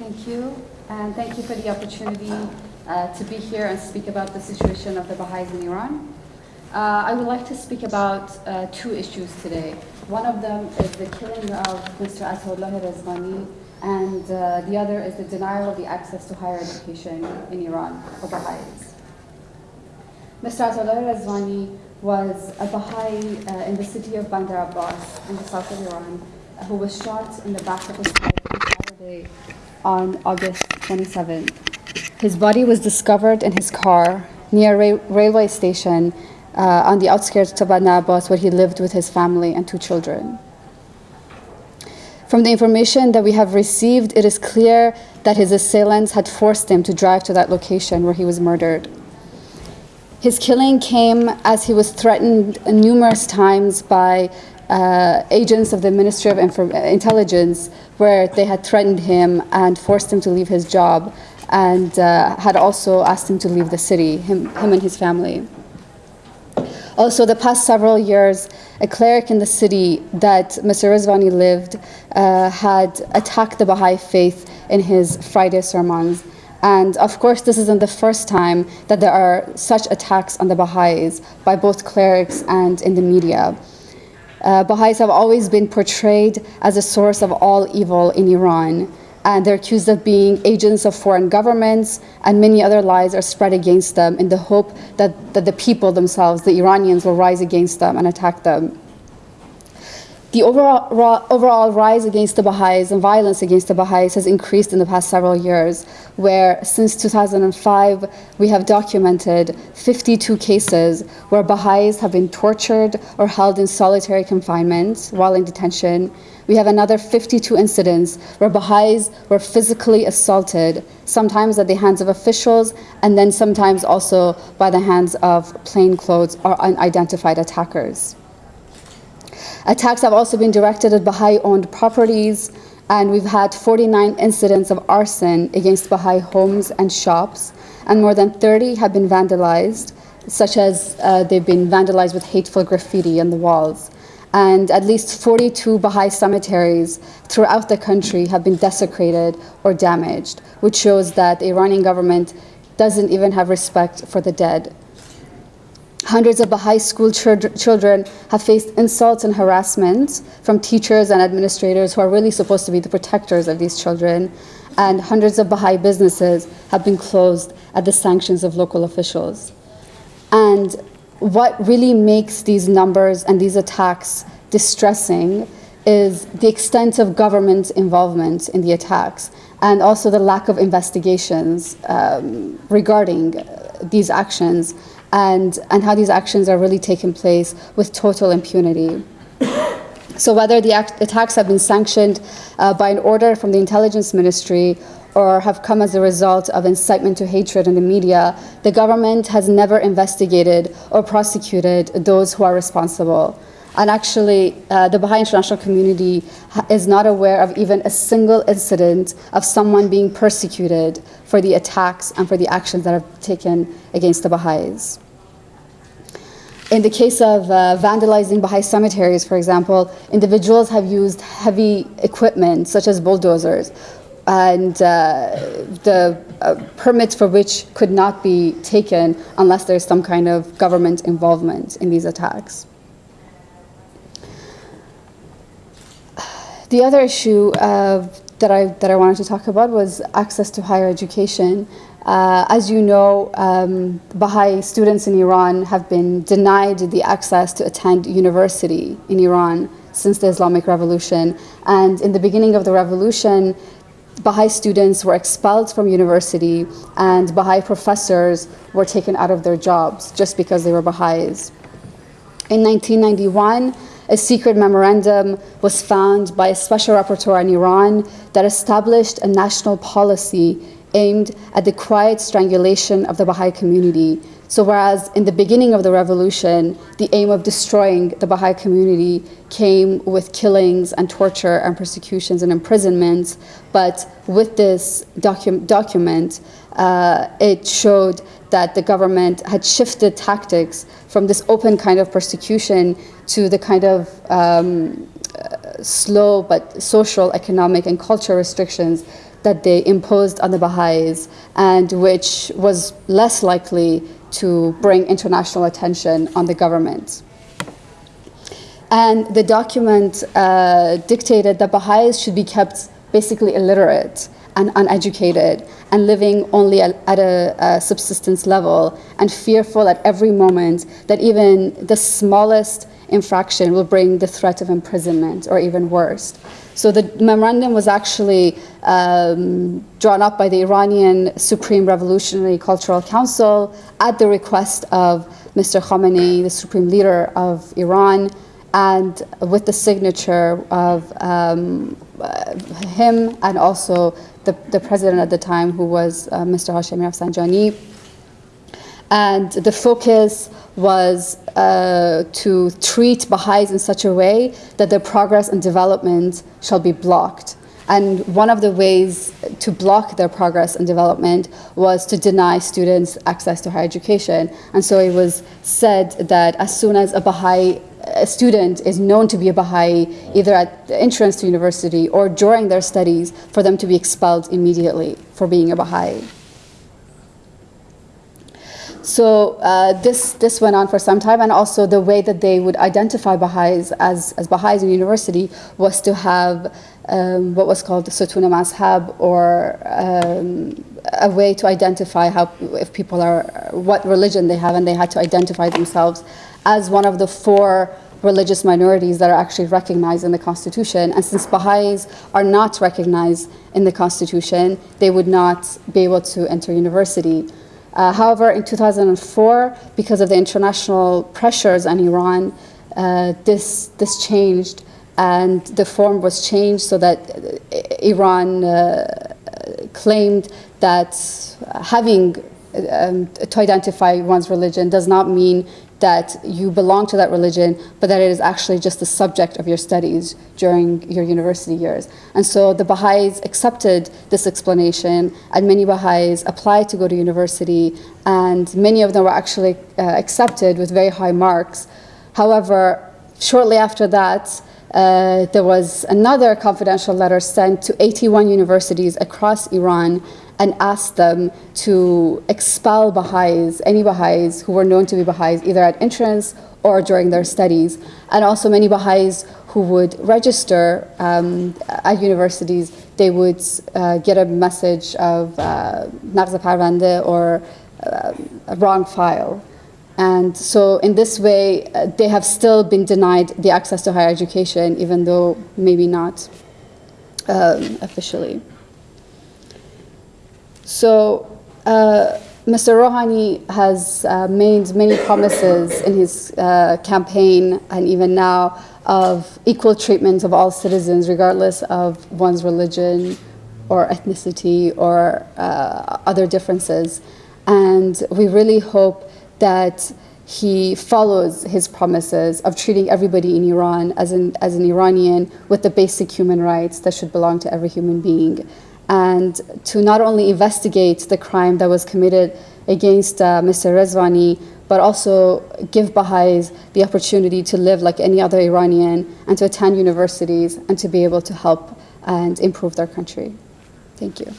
Thank you, and thank you for the opportunity uh, to be here and speak about the situation of the Baha'is in Iran. Uh, I would like to speak about uh, two issues today. One of them is the killing of Mr. Ataullah Rezvani, and uh, the other is the denial of the access to higher education in Iran for Baha'is. Mr. Ataullah Rezvani was a Baha'i uh, in the city of Bandar Abbas in the south of Iran who was shot in the back of his head on Saturday on August 27th. His body was discovered in his car near a ra railway station uh, on the outskirts of Bandar Abbas where he lived with his family and two children. From the information that we have received, it is clear that his assailants had forced him to drive to that location where he was murdered. His killing came as he was threatened numerous times by uh, agents of the Ministry of Intelligence, where they had threatened him and forced him to leave his job, and uh, had also asked him to leave the city, him, him and his family. Also, the past several years, a cleric in the city that Mr. Rezvani lived uh, had attacked the Baha'i faith in his Friday sermons. And of course, this isn't the first time that there are such attacks on the Baha'is by both clerics and in the media. Uh, Baha'is have always been portrayed as a source of all evil in Iran and they're accused of being agents of foreign governments, and many other lies are spread against them in the hope that, that the people themselves, the Iranians, will rise against them and attack them. The overall, overall rise against the Baha'is and violence against the Baha'is has increased in the past several years, where since 2005 we have documented 52 cases where Baha'is have been tortured or held in solitary confinement while in detention. We have another 52 incidents where Baha'is were physically assaulted, sometimes at the hands of officials and then sometimes also by the hands of plainclothes or unidentified attackers. Attacks have also been directed at Baha'i-owned properties, and we've had 49 incidents of arson against Baha'i homes and shops, and more than 30 have been vandalized, such as uh, they've been vandalized with hateful graffiti on the walls. And at least 42 Baha'i cemeteries throughout the country have been desecrated or damaged, which shows that the Iranian government doesn't even have respect for the dead. Hundreds of Baha'i school children have faced insults and harassment from teachers and administrators who are really supposed to be the protectors of these children. And hundreds of Baha'i businesses have been closed at the sanctions of local officials. And what really makes these numbers and these attacks distressing is the extent of government involvement in the attacks and also the lack of investigations um, regarding these actions and, and how these actions are really taking place with total impunity. So whether the attacks have been sanctioned uh, by an order from the intelligence ministry or have come as a result of incitement to hatred in the media, the government has never investigated or prosecuted those who are responsible. And actually, uh, the Baha'i international community is not aware of even a single incident of someone being persecuted for the attacks and for the actions that have taken against the Baha'is. In the case of uh, vandalizing Baha'i cemeteries, for example, individuals have used heavy equipment, such as bulldozers, and uh, the uh, permits for which could not be taken unless there's some kind of government involvement in these attacks. The other issue uh, that, I, that I wanted to talk about was access to higher education. Uh, as you know, um, Baha'i students in Iran have been denied the access to attend university in Iran since the Islamic Revolution. And in the beginning of the revolution, Baha'i students were expelled from university and Baha'i professors were taken out of their jobs just because they were Baha'is. In 1991, a secret memorandum was found by a special rapporteur in Iran that established a national policy aimed at the quiet strangulation of the Baha'i community. So whereas in the beginning of the revolution, the aim of destroying the Baha'i community came with killings and torture and persecutions and imprisonments, but with this docu document, uh, it showed that the government had shifted tactics from this open kind of persecution to the kind of um, slow but social, economic, and cultural restrictions that they imposed on the Baha'is and which was less likely to bring international attention on the government. And the document uh, dictated that Baha'is should be kept basically illiterate and uneducated and living only at, at a, a, subsistence level and fearful at every moment that even the smallest infraction will bring the threat of imprisonment or even worse. So the memorandum was actually um, drawn up by the Iranian Supreme Revolutionary Cultural Council at the request of Mr. Khamenei, the supreme leader of Iran, and with the signature of um, him and also the, the president at the time, who was uh, Mr. Hashemi Rafsanjani. And the focus was uh, to treat Baha'is in such a way that their progress and development shall be blocked. And one of the ways to block their progress and development was to deny students access to higher education. And so it was said that as soon as a Baha'i a student is known to be a Baha'i, either at the entrance to university or during their studies, for them to be expelled immediately for being a Baha'i. So uh, this, this went on for some time, and also the way that they would identify Baha'is as, as Baha'is in university was to have um, what was called the Sutuna Mazhab, or um, a way to identify how, if people are, what religion they have, and they had to identify themselves as one of the four religious minorities that are actually recognized in the Constitution. And since Baha'is are not recognized in the Constitution, they would not be able to enter university. Uh, however, in 2004, because of the international pressures on Iran, uh, this, this changed and the form was changed so that uh, Iran uh, claimed that having um, to identify one's religion does not mean that you belong to that religion, but that it is actually just the subject of your studies during your university years. And so the Baha'is accepted this explanation, and many Baha'is applied to go to university, and many of them were actually uh, accepted with very high marks. However, shortly after that, uh, there was another confidential letter sent to 81 universities across Iran and asked them to expel Baha'is, any Baha'is who were known to be Baha'is, either at entrance or during their studies, and also many Baha'is who would register um, at universities, they would uh, get a message of uh, Parvande or uh, a wrong file. And so in this way, uh, they have still been denied the access to higher education, even though maybe not um, officially. So uh, Mr. Rouhani has uh, made many promises in his uh, campaign and even now of equal treatment of all citizens regardless of one's religion or ethnicity or uh, other differences. And we really hope that he follows his promises of treating everybody in Iran as an, as an Iranian with the basic human rights that should belong to every human being. And to not only investigate the crime that was committed against uh, Mr. Rezvani, but also give Baha'is the opportunity to live like any other Iranian and to attend universities and to be able to help and improve their country. Thank you.